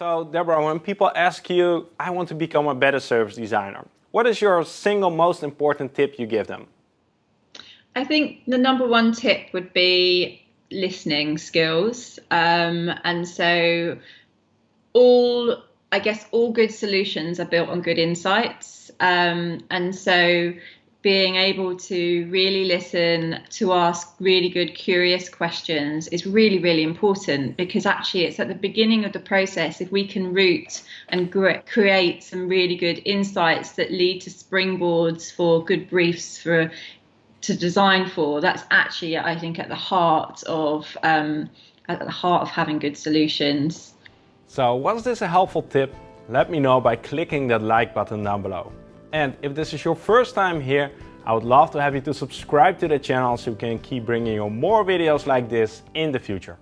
So Deborah, when people ask you, I want to become a better service designer, what is your single most important tip you give them? I think the number one tip would be listening skills. Um, and so all, I guess, all good solutions are built on good insights. Um, and so being able to really listen to ask really good curious questions is really really important because actually it's at the beginning of the process if we can root and create some really good insights that lead to springboards for good briefs for to design for that's actually i think at the heart of um, at the heart of having good solutions. So was this a helpful tip let me know by clicking that like button down below and if this is your first time here, I would love to have you to subscribe to the channel so we can keep bringing you more videos like this in the future.